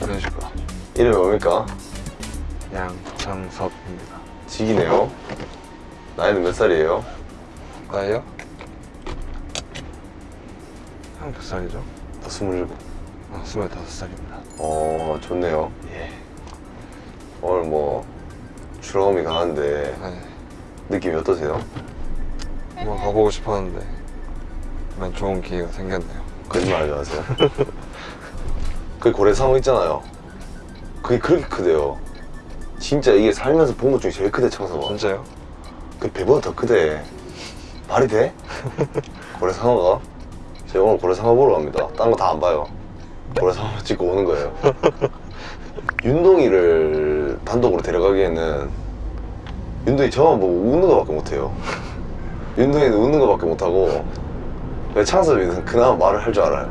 안녕하십니까 이름이 뭡니까? 양창섭입니다 직이네요. 나이는 몇 살이에요? 나이요? 형 몇 살이죠? 나 스물일곱. 아, 25살입니다 어, 좋네요. 예. 오늘 뭐, 출험이 가는데, 네 느낌이 어떠세요? 한번 가보고 싶었는데 만 좋은 기회가 생겼네요 거짓말 하지 마세요. 그 고래 상어 있잖아요. 그게 그렇게 크대요. 진짜 이게 살면서 본 것 중에 제일 크대, 청소가. 진짜요? 그 배보다 더 크대. 말이 돼? 고래 상어가? 제가 오늘 고래상어 보러 갑니다. 딴 거 다 안 봐요. 고래상어 찍고 오는 거예요. 윤동이를 단독으로 데려가기에는 윤동이 저만 보고 웃는 거밖에 못해요. 윤동이는 웃는 거밖에 못하고 창섭이는 그나마 말을 할 줄 알아요.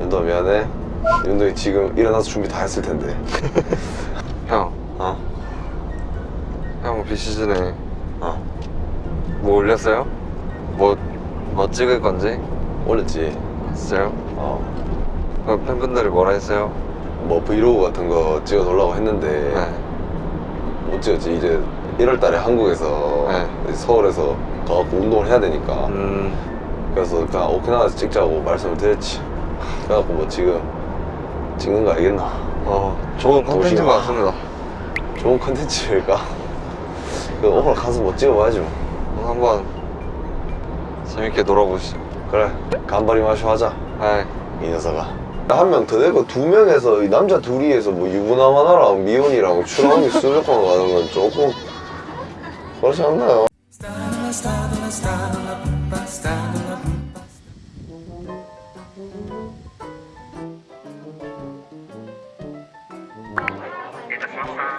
윤동아 미안해. 윤동이 지금 일어나서 준비 다 했을 텐데. 형, 어? 형 비시즌에 어? 뭐 올렸어요? 뭐, 뭐 찍을 건지? 올렸지. 진짜요? 어. 그 팬분들이 뭐라 했어요? 뭐 브이로그 같은 거 찍어 놓으려고 했는데 네 못 찍었지 이제 1월 달에 한국에서 네. 서울에서 가갖고 운동을 해야 되니까 음, 그래서 그냥 오키나와에서 찍자고 말씀을 드렸지 그래갖고 뭐 지금 찍는 거 알겠나 어, 좋은 컨텐츠인 것 같습니다 좋은 컨텐츠일까 그 오늘 가서 뭐 찍어봐야지 뭐 한번 재밌게 놀아보시죠 그래 간발이 마쇼 하자. 네이 녀석아. 한 명더 되고 두 명에서 이 남자 둘이에서 뭐 유부남 하나랑 미혼이랑 추랑이 수족관 가는 건 조금 그렇지 않나요?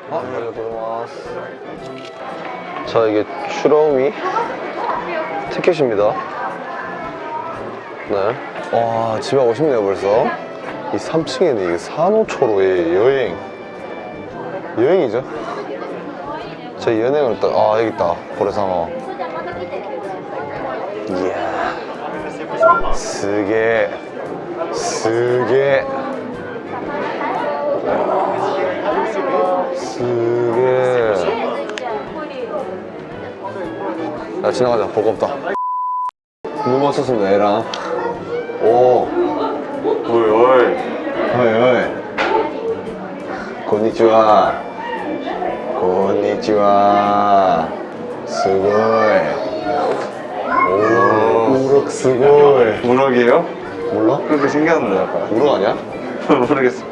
아, 자 이게 추러미 티켓입니다 네. 와 집에 오고 싶네요 벌써. 이 3층에는 이게 산호초로의 여행. 여행이죠? 제 연행을 딱, 아 여기 있다. 고래상어 이야. 쓰게. 쓰게. 쓰게. 야 지나가자. 볼거 없다. 눈 맞췄습니다 얘랑 오. 어이 어이. 어이 어이. konnichiwa konnichiwa 스고이 오. 우럭 스고이 우럭이에요? 몰라? 그렇게 생겼는데 약간. 우럭 아니야? 모르겠어.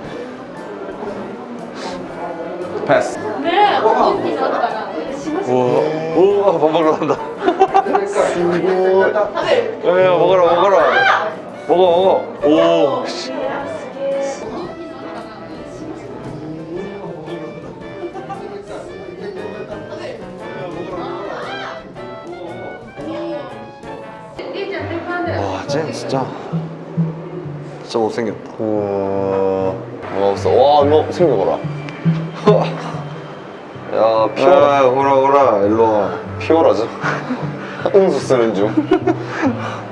패스. 우와 우와 밥 먹으러 간다. 스고. 야야 먹어라 먹어라 먹어. 먹어 오. 씨. 와쟤 진짜. 진짜 못생겼다. 우와 와 없어? 와 너 생겨봐라. 야 피어라. 야 오라 오라. 일로 와. 피오라죠? 응수 쓰는 중.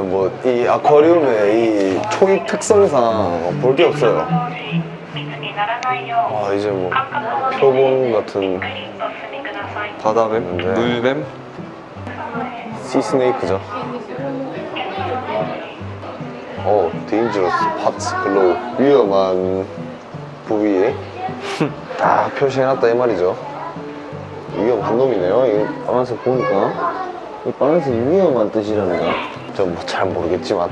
뭐 이 아쿠아리움의 이 초입 특성상 볼 게 없어요. 아 이제 뭐 표본 같은 바다뱀? 네. 물뱀? 시스네이크죠. 어, 데인저러스 파츠 글로우 위험한 부위에 다 표시해놨다 이 말이죠. 위험한 놈이네요. 이거 빨간색 보니까 이 빨간색 위험한 뜻이랍니다. 저 뭐 잘 모르겠지만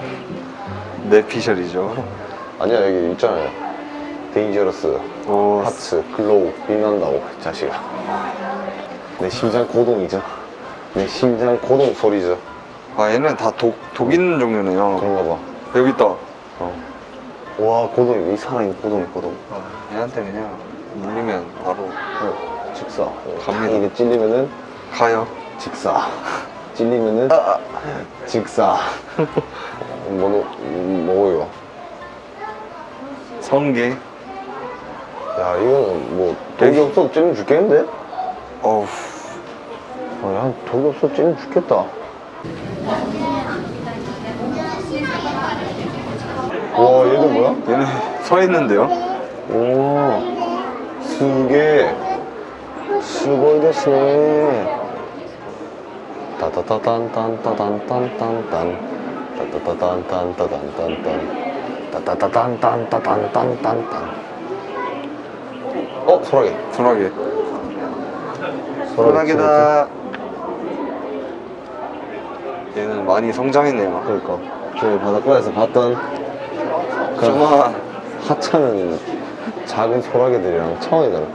뇌피셜이죠 아니야 여기 있잖아요. dangerous 오 parts glow 빛난다고 이 자식아. 내 심장 고동이죠. 내 심장 고동 소리죠. 아 얘는 다 독, 독 있는 종류네요 그런가 봐. 여기 있다 어. 와 고동이 이 살아있는 고동이 고동 아, 얘한테 그냥 물리면 바로 어, 직사 갑니다. 이게 찔리면은 가요 직사 찔리면은 직사 뭐, 음, 뭐예요? 성게. 야, 이거는 뭐, 독이 없어도 찌는 죽겠는데? 어우. 아, 야, 독이 없어도 찌는 죽겠다. 와, 얘는 뭐야? 얘는 서 있는데요? 오, 수게, 수고이 됐네. 따따따단딴따단딴딴딴 따따따단딴따단딴딴 따따따단딴따단딴딴 어, 소라게. 소라게. 소라게 소라게다. 얘는 많이 성장했네요. 그러니까 저희 바닷가에서 봤던 그 정말 하찮은 작은 소라게들이랑 처음이잖아.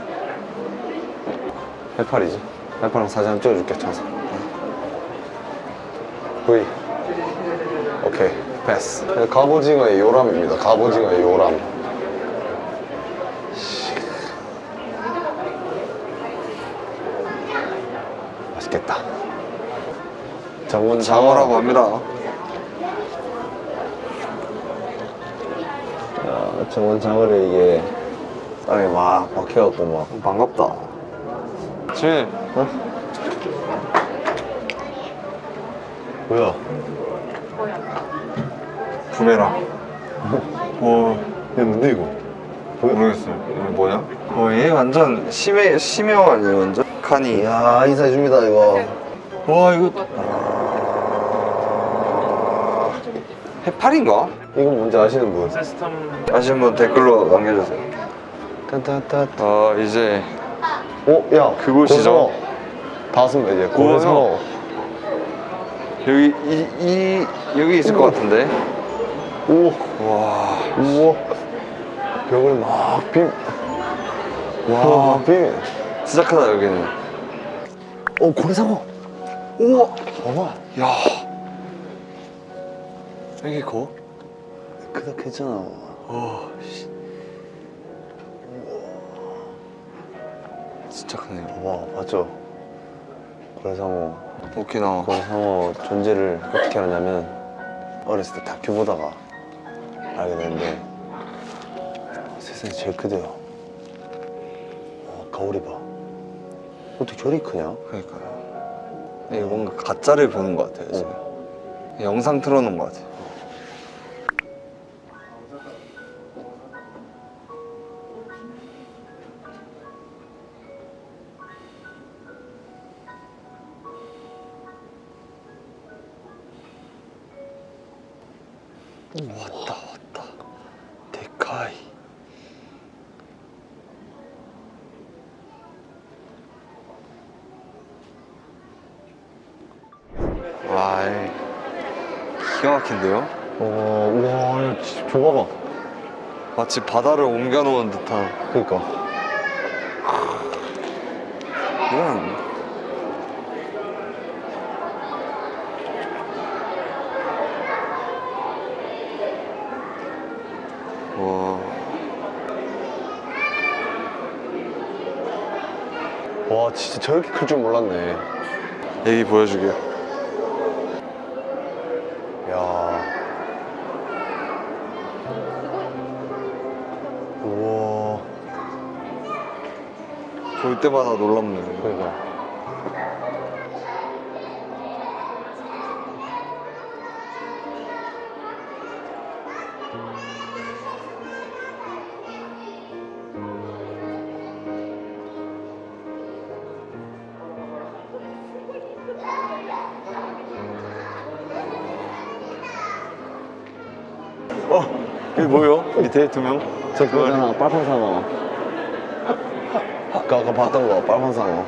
해파리지. 해파리랑 사진 한번 찍어줄게, 차서. V. 오케이, 패스. 갑오징어의 요람입니다. 갑오징어의 요람. 맛있겠다. 정원 장어라고 합니다. 야, 정원 장어를 이게 땅에 막 박혀갖고 막 반갑다. 지 어? 뭐야? 부메랑. 어, 얘 뭔데 이거? 모르겠어요. 이거 뭐냐? 어, 얘 완전 심해, 심해어 아니에요, 완전? 칸이. 야 인사해줍니다 이거 와, 이거. 해파리인가? 이거 뭔지 아시는 분? 아시는 분 댓글로 남겨주세요. 딴딴딴 아, 이제 오, 야 그곳이죠. 다섯 명 이제 오, 고래상어 여기, 이, 이, 여기 있을 것 같은데? 오, 와, 우와 벽을 막 빔. 와, 빔. 진짜 크다, 여기는. 오, 고래상어. 우와! 봐봐. 야 여기 커? 크다 했잖아. 와, 씨. 진짜 크네요. 봐봐, 봤죠? 고래상어. 오키나와. 고래상어 존재를 어떻게 알았냐면 어렸을 때 다큐 보다가 알게 됐는데 세상에 제일 크대요. 어, 거울이 봐. 어떻게 저리 크냐? 그러니까요. 이게 뭔가 가짜를 보는 것 같아요, 지금. 영상 틀어놓은 것 같아요. 왔다, 왔다. 데카이. 와, 이 기가 막힌데요? 어, 우와, 야, 진짜 저 봐봐. 마치 바다를 옮겨놓은 듯한 그니까. 이건 와, 진짜 저렇게 클 줄 몰랐네. 애기 보여주게요 야. 우와. 볼 때마다 놀랍네 그니까. 어? 이게 뭐예요? 밑에 두 명? 저 그거잖아, 빨판 상어. 아까 아까 봤던 거, 빨판 상어.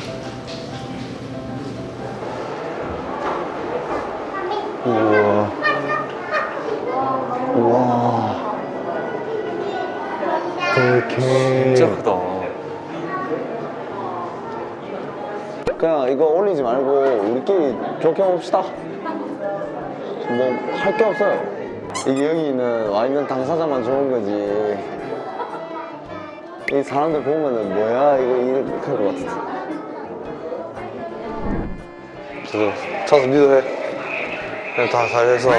우 되게. 진짜 크다 그냥 이거 올리지 말고 우리끼리 좋게 봅시다. 뭐 할 게 없어요. 이게 여기는 와 있는 당사자만 좋은 거지. 이 사람들 보면은 뭐야 이거 이렇게 할 것 같은데 저도 차서 믿어 해 그냥 다 잘해서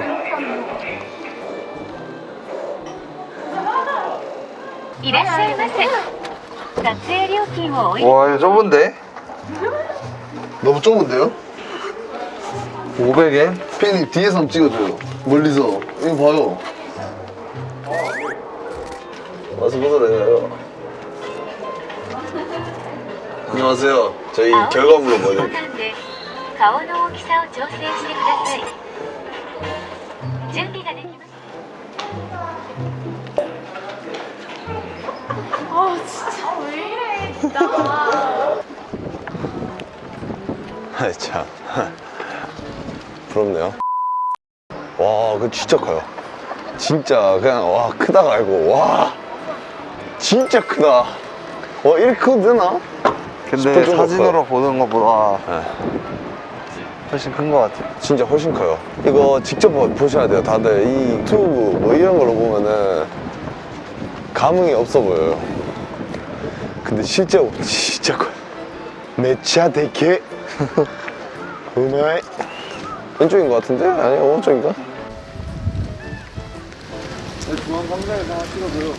와 이거 좁은데? 너무 좁은데요? 500엔? 피디님 뒤에서 찍어줘요. 멀리서. 이거 봐요. 와서 보더래요 안녕하세요. 저희 결과 물어보요. 준비가 됐 아왜 이래 진짜. 아참. 부럽네요. 와 그거 진짜 커요. 진짜 그냥 와 크다가 알고. 와 진짜 크다. 와 이렇게 커도 되나? 근데 사진으로 커요. 보는 것보다 네. 훨씬 큰 것 같아요. 진짜 훨씬 커요. 이거 직접 보셔야 돼요 다들. 이 유튜브 뭐 이런 걸로 보면은 감흥이 없어 보여요. 근데 실제로 진짜 커요 매차 대게 음아이 왼쪽인 것 같은데? 아니 오른쪽인가? 중앙 감자에서 하나 찍어줘요